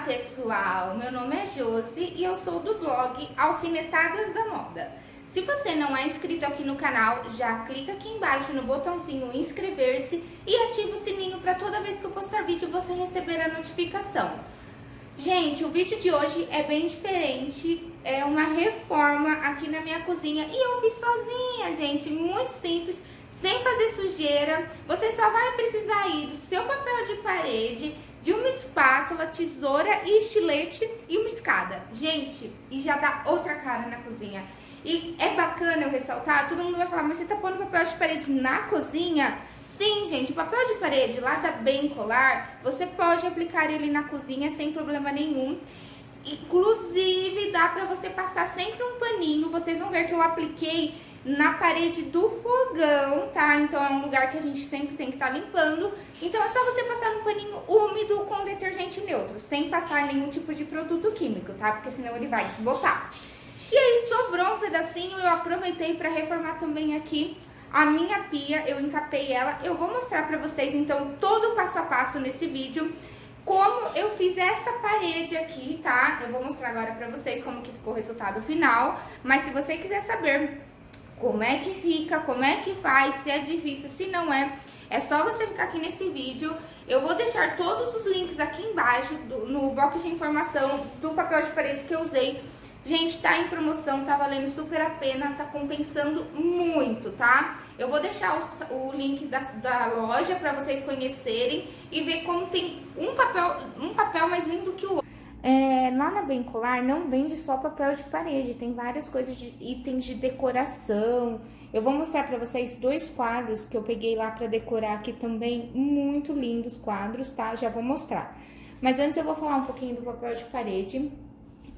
Olá pessoal, meu nome é Josi e eu sou do blog Alfinetadas da Moda. Se você não é inscrito aqui no canal, já clica aqui embaixo no botãozinho inscrever-se e ativa o sininho para toda vez que eu postar vídeo você receber a notificação. Gente, o vídeo de hoje é bem diferente, é uma reforma aqui na minha cozinha e eu fiz sozinha, gente, muito simples, sem fazer sujeira. Você só vai precisar ir do seu papel de parede, de uma espátula, tesoura e estilete e uma escada. Gente, e já dá outra cara na cozinha. E é bacana eu ressaltar, todo mundo vai falar, mas você tá pondo papel de parede na cozinha? Sim, gente, o papel de parede lá da Bem Colar, você pode aplicar ele na cozinha sem problema nenhum. Inclusive, dá pra você passar sempre um paninho, vocês vão ver que eu apliquei na parede do fogão, tá? Então é um lugar que a gente sempre tem que estar tá limpando. Então é só você passar um paninho úmido com detergente neutro, sem passar nenhum tipo de produto químico, tá? Porque senão ele vai desbotar. E aí sobrou um pedacinho, eu aproveitei para reformar também aqui a minha pia, eu encapei ela. Eu vou mostrar pra vocês então todo o passo a passo nesse vídeo como eu fiz essa parede aqui, tá? Eu vou mostrar agora pra vocês como que ficou o resultado final, mas se você quiser saber como é que fica, como é que faz, se é difícil, se não é, é só você ficar aqui nesse vídeo. Eu vou deixar todos os links aqui embaixo, do, no box de informação do papel de parede que eu usei. Gente, tá em promoção, tá valendo super a pena, tá compensando muito, tá? Eu vou deixar o, o link da, da loja pra vocês conhecerem e ver como tem um papel, um papel mais lindo que o. É, lá na Bem Colar não vende só papel de parede, tem várias coisas de itens de decoração. Eu vou mostrar pra vocês dois quadros que eu peguei lá pra decorar aqui também, muito lindos quadros, tá? Já vou mostrar. Mas antes eu vou falar um pouquinho do papel de parede.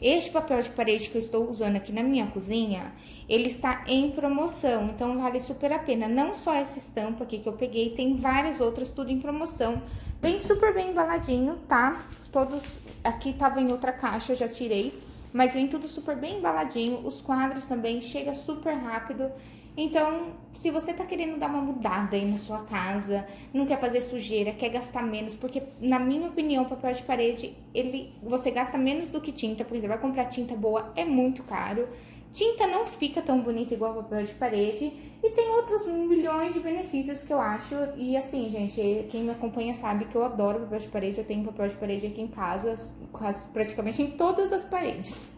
Este papel de parede que eu estou usando aqui na minha cozinha, ele está em promoção, então vale super a pena. Não só essa estampa aqui que eu peguei, tem várias outras, tudo em promoção. Vem super bem embaladinho, tá? Todos, aqui tava em outra caixa, eu já tirei, mas vem tudo super bem embaladinho. Os quadros também, chega super rápido. Então, se você tá querendo dar uma mudada aí na sua casa, não quer fazer sujeira, quer gastar menos, porque na minha opinião, papel de parede, ele você gasta menos do que tinta, porque você vai comprar tinta boa, é muito caro. Tinta não fica tão bonita igual papel de parede e tem outros milhões de benefícios que eu acho. E assim, gente, quem me acompanha sabe que eu adoro papel de parede, eu tenho papel de parede aqui em casa, quase praticamente em todas as paredes.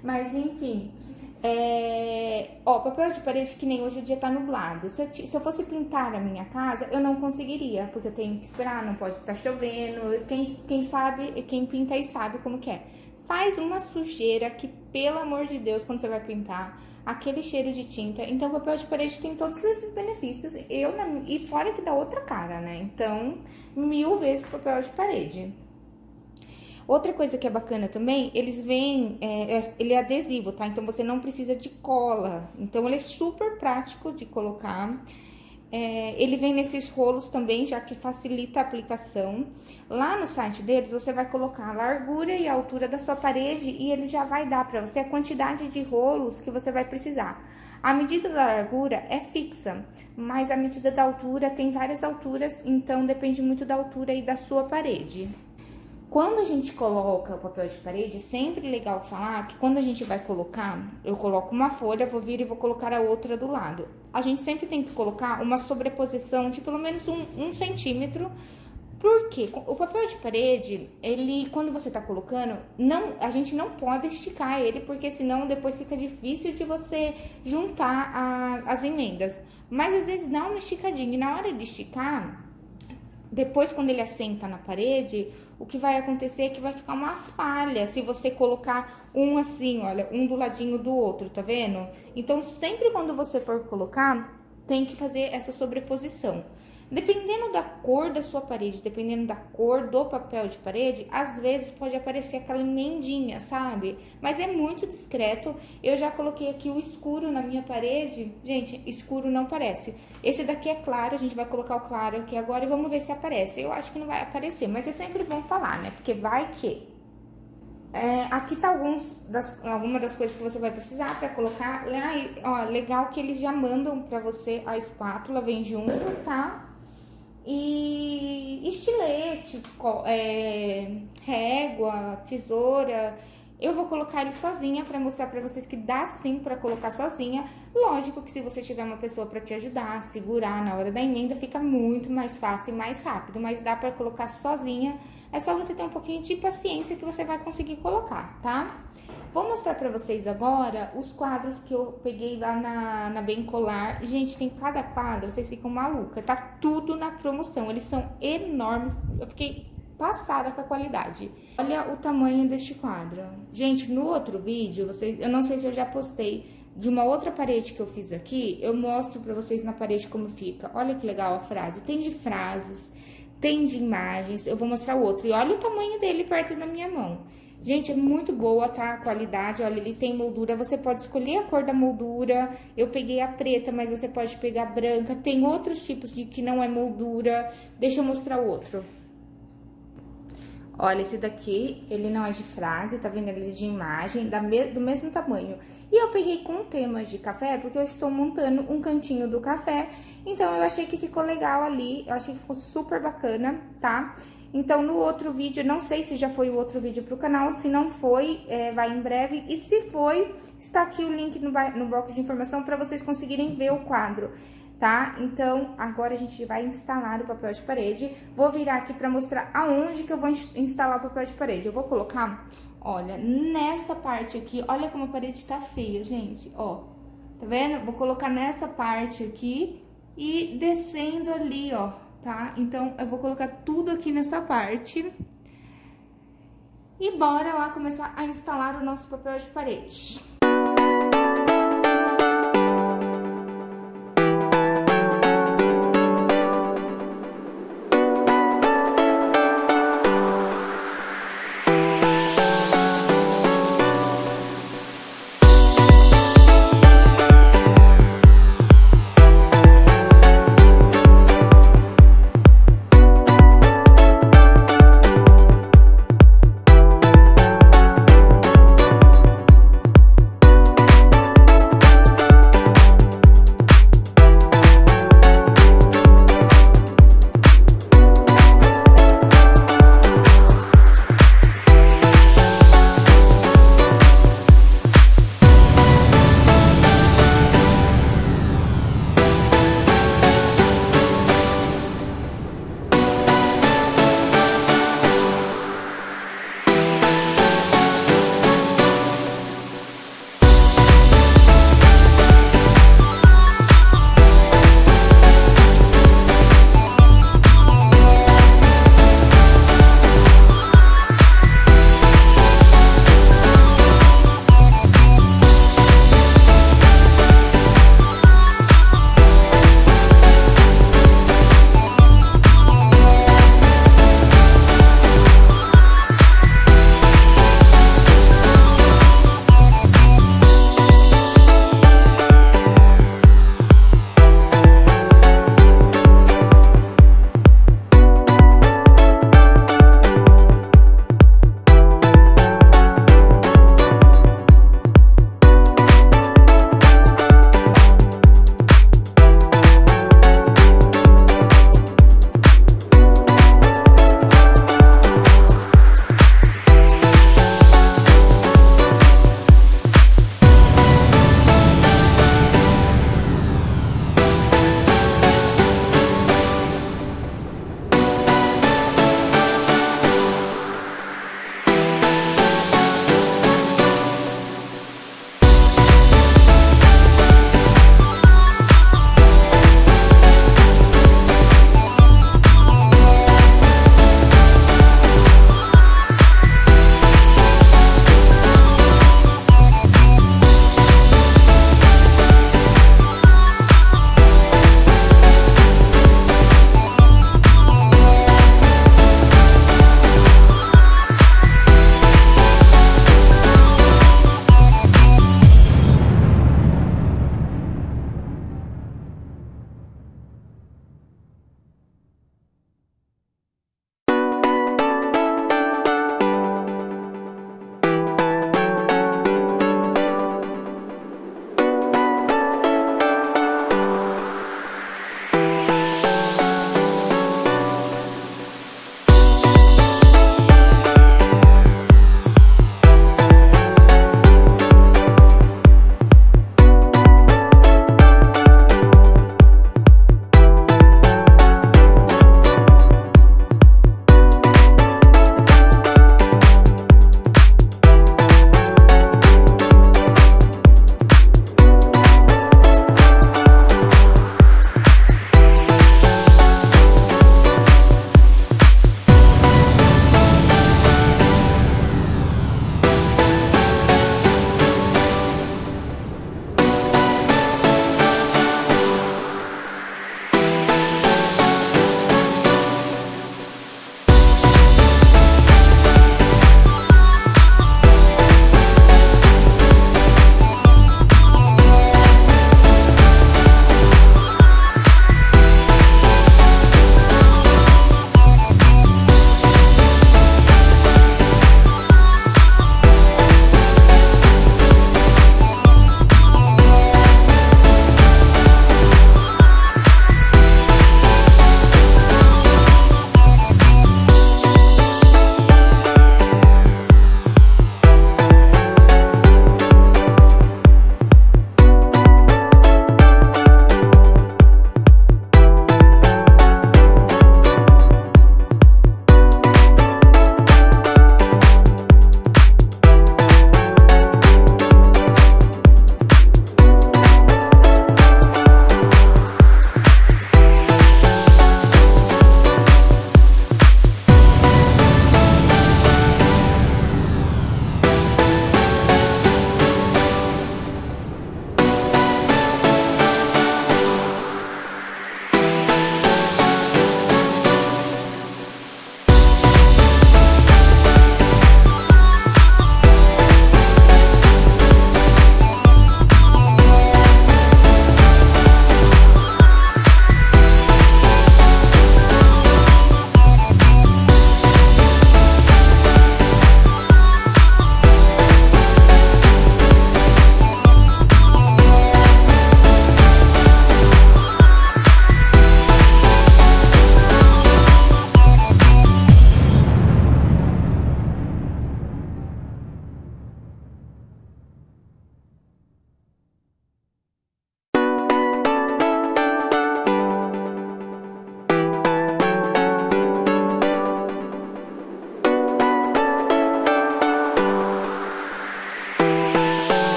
Mas enfim, é... Ó, papel de parede que nem hoje o dia tá nublado. Se eu, se eu, fosse pintar a minha casa, eu não conseguiria, porque eu tenho que esperar, não pode estar chovendo. Quem, quem sabe, quem pinta aí sabe como que é. Faz uma sujeira que, pelo amor de Deus, quando você vai pintar, aquele cheiro de tinta. Então, papel de parede tem todos esses benefícios. Eu, e fora que dá outra cara, né? Então, mil vezes papel de parede. Outra coisa que é bacana também, eles vêm, é, é, ele é adesivo, tá? Então, você não precisa de cola. Então, ele é super prático de colocar. É, ele vem nesses rolos também, já que facilita a aplicação. Lá no site deles, você vai colocar a largura e a altura da sua parede e ele já vai dar para você a quantidade de rolos que você vai precisar. A medida da largura é fixa, mas a medida da altura tem várias alturas, então depende muito da altura e da sua parede. Quando a gente coloca o papel de parede, é sempre legal falar que quando a gente vai colocar, eu coloco uma folha, vou vir e vou colocar a outra do lado. A gente sempre tem que colocar uma sobreposição de pelo menos um, um centímetro, porque o papel de parede, ele, quando você tá colocando, não, a gente não pode esticar ele, porque senão depois fica difícil de você juntar a, as emendas. Mas às vezes dá uma esticadinha, e na hora de esticar, depois quando ele assenta na parede, o que vai acontecer é que vai ficar uma falha se você colocar um assim, olha, um do ladinho do outro, tá vendo? Então, sempre quando você for colocar, tem que fazer essa sobreposição. Dependendo da cor da sua parede, dependendo da cor do papel de parede, às vezes pode aparecer aquela emendinha, sabe? Mas é muito discreto. Eu já coloquei aqui o escuro na minha parede. Gente, escuro não parece. Esse daqui é claro, a gente vai colocar o claro aqui agora e vamos ver se aparece. Eu acho que não vai aparecer, mas é sempre bom falar, né? Porque vai que... É, aqui tá alguns das, alguma das coisas que você vai precisar para colocar. Ó, legal que eles já mandam para você a espátula, vem junto, tá? E estilete, é, régua, tesoura. Eu vou colocar ele sozinha para mostrar para vocês que dá sim para colocar sozinha. Lógico que se você tiver uma pessoa para te ajudar, segurar na hora da emenda, fica muito mais fácil e mais rápido, mas dá para colocar sozinha. É só você ter um pouquinho de paciência que você vai conseguir colocar, tá? Vou mostrar pra vocês agora os quadros que eu peguei lá na, na Bem Colar. Gente, tem cada quadro, vocês ficam malucas. Tá tudo na promoção, eles são enormes. Eu fiquei passada com a qualidade. Olha o tamanho deste quadro. Gente, no outro vídeo, vocês, eu não sei se eu já postei, de uma outra parede que eu fiz aqui, eu mostro pra vocês na parede como fica. Olha que legal a frase. Tem de frases, tem de imagens, eu vou mostrar o outro. E olha o tamanho dele perto da minha mão. Gente, é muito boa, tá? A qualidade, olha, ele tem moldura, você pode escolher a cor da moldura. Eu peguei a preta, mas você pode pegar branca. Tem outros tipos de que não é moldura. Deixa eu mostrar o outro. Olha, esse daqui, ele não é de frase, tá vendo? Ele é de imagem, da me do mesmo tamanho. E eu peguei com temas de café, porque eu estou montando um cantinho do café. Então, eu achei que ficou legal ali, eu achei que ficou super bacana, tá? Então, no outro vídeo, não sei se já foi o outro vídeo pro canal, se não foi, é, vai em breve. E se foi, está aqui o link no, no box de informação para vocês conseguirem ver o quadro, tá? Então, agora a gente vai instalar o papel de parede. Vou virar aqui para mostrar aonde que eu vou instalar o papel de parede. Eu vou colocar, olha, nesta parte aqui, olha como a parede tá feia, gente, ó. Tá vendo? Vou colocar nessa parte aqui e descendo ali, ó, tá? Então, eu vou colocar tudo aqui nessa parte. E bora lá começar a instalar o nosso papel de parede.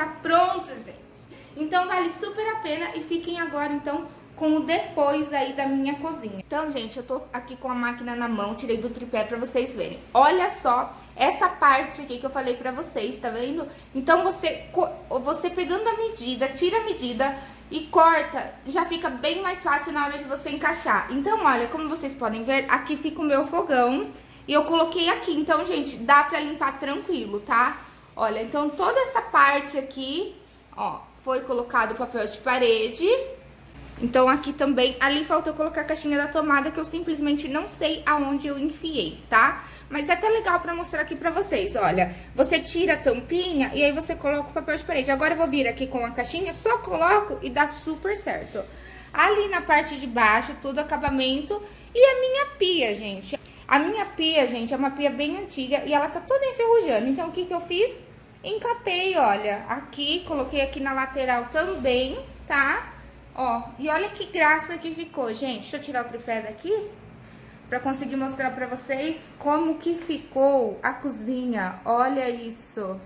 Acabamento tá pronto, gente. Então vale super a pena e fiquem agora então com o depois aí da minha cozinha. Então, gente, eu tô aqui com a máquina na mão, tirei do tripé pra vocês verem. Olha só essa parte aqui que eu falei pra vocês, tá vendo? Então, você, você pegando a medida, tira a medida e corta, já fica bem mais fácil na hora de você encaixar. Então, olha, como vocês podem ver, aqui fica o meu fogão e eu coloquei aqui. Então, gente, dá pra limpar tranquilo, tá? Olha, então toda essa parte aqui, ó, foi colocado papel de parede então aqui também, ali faltou colocar a caixinha da tomada que eu simplesmente não sei aonde eu enfiei, tá? Mas é até legal pra mostrar aqui pra vocês, olha. Você tira a tampinha e aí você coloca o papel de parede. Agora eu vou vir aqui com a caixinha, só coloco e dá super certo. Ali na parte de baixo, tudo acabamento. E a minha pia, gente. A minha pia, gente, é uma pia bem antiga e ela tá toda enferrujando. Então o que que eu fiz? Encapei, olha, aqui, coloquei aqui na lateral também, tá? Ó, e olha que graça que ficou, gente. Deixa eu tirar o tripé daqui pra conseguir mostrar pra vocês como que ficou a cozinha. Olha isso.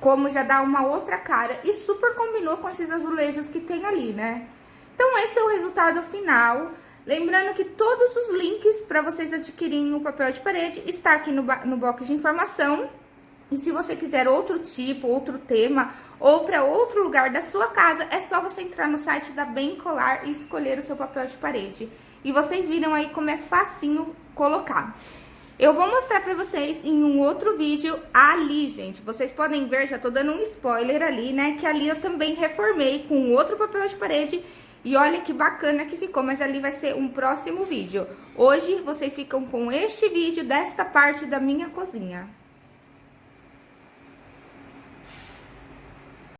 Como já dá uma outra cara e super combinou com esses azulejos que tem ali, né? Então, esse é o resultado final. Lembrando que todos os links para vocês adquirirem o papel de parede está aqui no, no box de informação. E se você quiser outro tipo, outro tema ou para outro lugar da sua casa, é só você entrar no site da Bem Colar e escolher o seu papel de parede. E vocês viram aí como é facinho colocar. Eu vou mostrar pra vocês em um outro vídeo ali, gente. Vocês podem ver, já tô dando um spoiler ali, né? Que ali eu também reformei com outro papel de parede. E olha que bacana que ficou, mas ali vai ser um próximo vídeo. Hoje vocês ficam com este vídeo desta parte da minha cozinha.